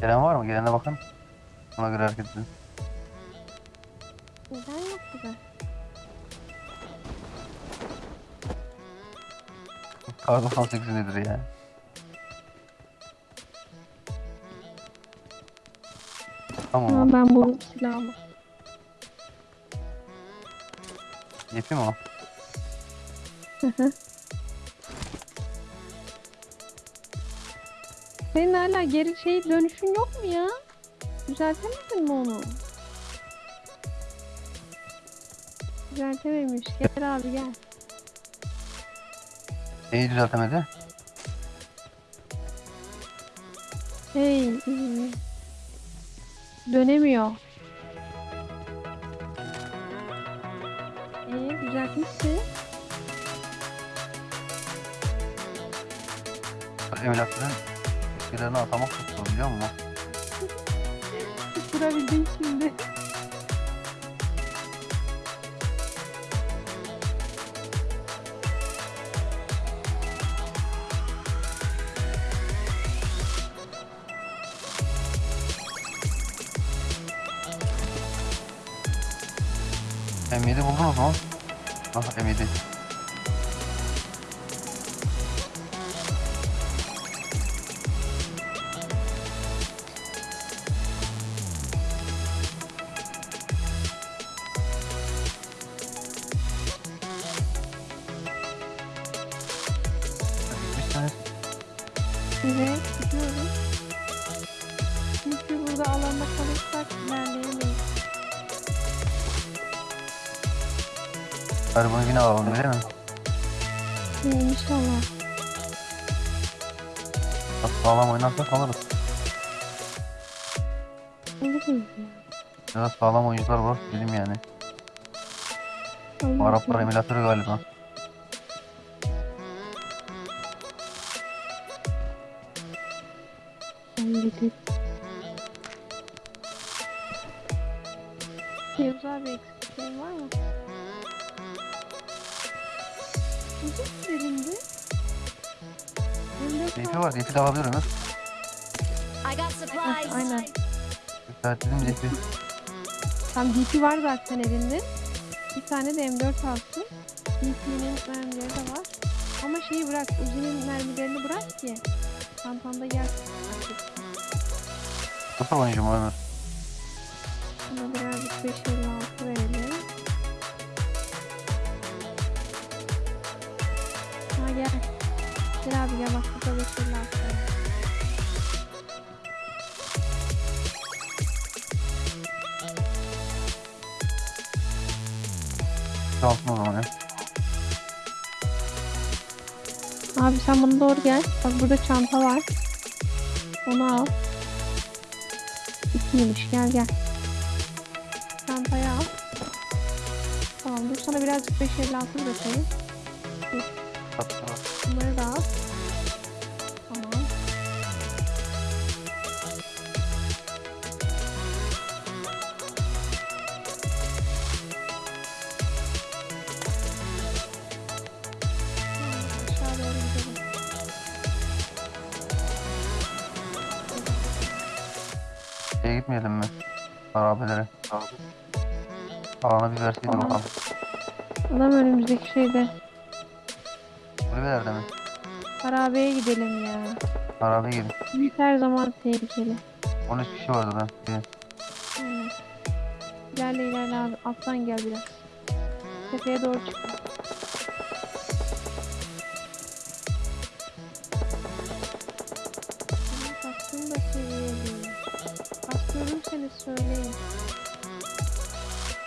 Gelen var mı? Gelene bakın. Ona göre hareket edin. Neden yok gibi? Kar 98 nedir ya? Tamam. Ama ben bu silahımı. Yetiyor mu? o? Hı hı. Senin hala geri şey dönüşün yok mu ya? Düzeltemedin mi onu? Düzeltememiş. Gel abi gel. Neyi düzeltemedi? Hey. Dönemiyor. Ee, düzeltmişsin. Emlakların şeylerini atamak çok zor biliyor musun? Tutturabildin şimdi. M7 buldunuz mu? Ah M7. Evet, gidiyorum. Çünkü burada alanda kalırsak ilerleyemeyiz. Bunu yine alalım öyle mi? Ee, İnşallah. Sağlam oynarsak alırız. Alırız ya. Biraz sağlam oyuncular var dedim yani. Araplar emülatörü galiba. Yavuz abi eksik şey var mı? Uzun. Elinde DP var. DP de got supplies. aynen. Yükselttim DP. Tam DP var zaten elinde. Bir tane de M4 alsın. DP'nin mermileri de var. Ama şeyi bırak, Uzi'nin mermilerini bırak ki. Çantanda gelsin. artık. Nasıl mu Ömür? Buna birazcık 556 verelim. Ha gel. Gel abi gel bak burada 556 var. Kalsın o zaman ya. Abi sen bana doğru gel. Bak burada çanta var. Onu al. İkiymiş gel gel. Çantayı al. Tamam dur sana birazcık 556 bırakayım. Tatlı. Şeye gitmeyelim mi? Harabelere. Alana bir verseydi Tamam. bakalım. Adam önümüzdeki şeyde. Kulübelerde mi? Harabeye gidelim ya. Harabe gelin. Büyük her zaman tehlikeli. 13 kişi vardı da. Gelin. Aynen. İlerle ilerle abi. Alttan gel biraz. Tepeye doğru çık. Görürseniz söyleyin.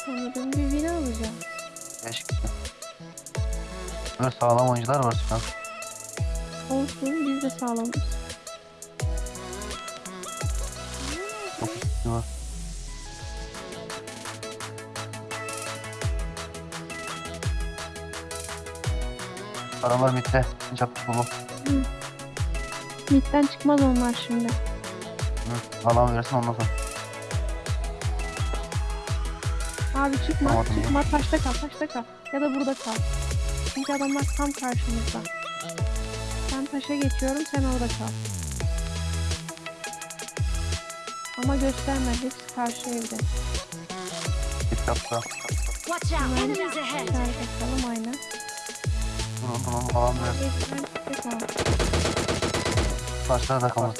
Sanırım bir win. 5 kişi. Böyle sağlam oyuncular var şu an. Olsun biz de sağlamız. 9 kişi var. Adamlar mitte. Çapı bulu. Midden çıkmaz onlar şimdi. Hı. Alan versin ondan sonra. Abi çıkma, Tamam, tamam. çıkma. Taşta kal, taşta kal. Ya da burada kal. Çünkü adamlar tam karşımızda. Ben taşa geçiyorum, sen orada kal. Ama göstermedi. Hepsi karşı evde. Git yapsa. Watch out. Enemies ahead. Bakalım aynen. Durun durun ama. Karşıda da kalmaz.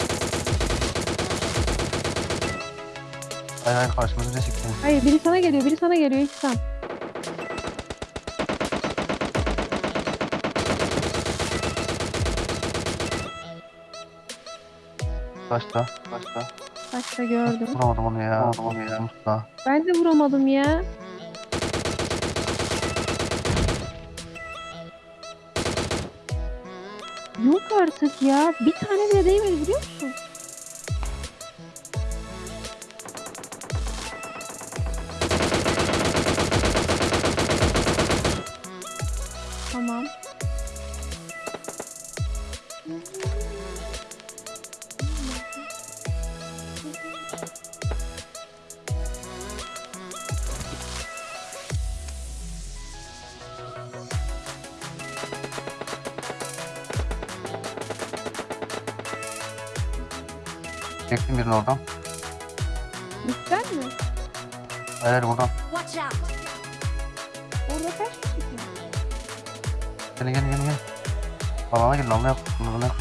Hayır hayır karşımızda çıktı. Hayır biri sana geliyor. Biri sana geliyor. İhsan. Başta. Başta. Başta gördüm. Vuramadım onu ya. Vuramadım onu ya. Mustafa. Ben de vuramadım ya. Yok artık ya. Bir tane bile değmedi biliyor musun? Tamam. Çektim birini oradan. Lütfen mi? Hayır buradan. Watch out. Orada kaç? Gelin gelin gelin. gelin. Alana gelin alana yap. Alana yap.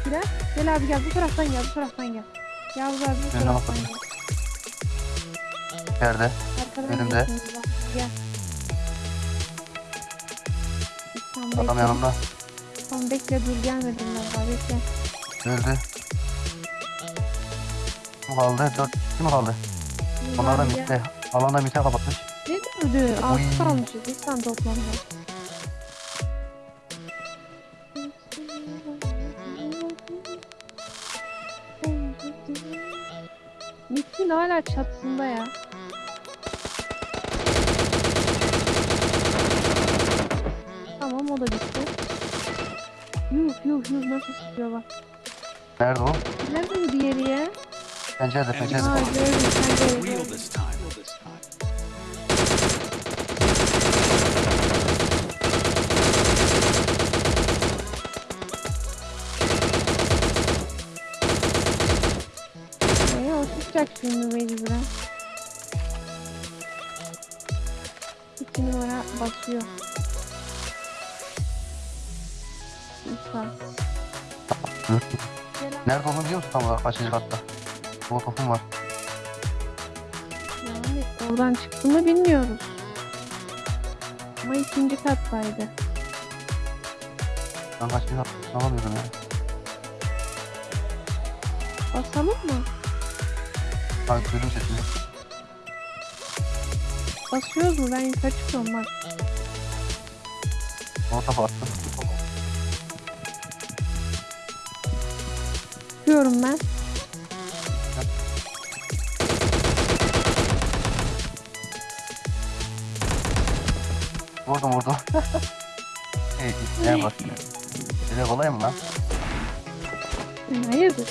Ekiler. Gel abi gel bu taraftan gel bu taraftan gel. Yavuz abi bu Ben taraftan gel. Yerde. Arkadan Önümde. geliyorsunuz bak, Gel. Tamam, Adam bekle. yanımda. Tamam bekle dur gelmedim ben daha bekle. Öldü. Kim kaldı? Dört kişi mi kaldı? Dur Onlar da abi, gel. mitte. Alanda mitte kapatmış. Ne? Oy. Altı kalmışız. İnsan toplamda. Mittin hala çatısında ya. Tamam o da bitti. Yuh yuh yuh nasıl sıkıyor bak. Nerede o? Nerede bu diğeri ya? Pencerede pencerede. Aa gördüm sen çıkacak şimdi mecburen. İki numara basıyor. Nerede olduğunu biliyor musun tam olarak kaçıncı katta? Molotofum var. Yani oradan çıktı mı bilmiyoruz. Ama ikinci kattaydı. Ben kaçıncı katta alamıyorum ya. Basalım mı? Abi duydum sesini. Basıyoruz mu? Ben yukarı çıkıyorum bak. Molotof attım. Çıkıyorum ben. Vurdum vurdum. Hey, ne bak. Öyle kolay mı lan? Hayırdır?